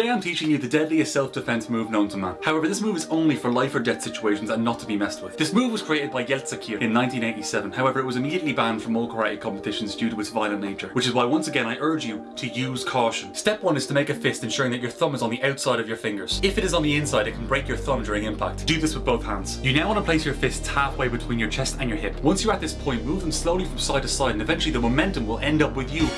Today I'm teaching you the deadliest self-defense move known to man. However, this move is only for life or death situations and not to be messed with. This move was created by Yeltsin in 1987, however it was immediately banned from all karate competitions due to its violent nature, which is why once again I urge you to use caution. Step 1 is to make a fist ensuring that your thumb is on the outside of your fingers. If it is on the inside it can break your thumb during impact. Do this with both hands. You now want to place your fists halfway between your chest and your hip. Once you're at this point, move them slowly from side to side and eventually the momentum will end up with you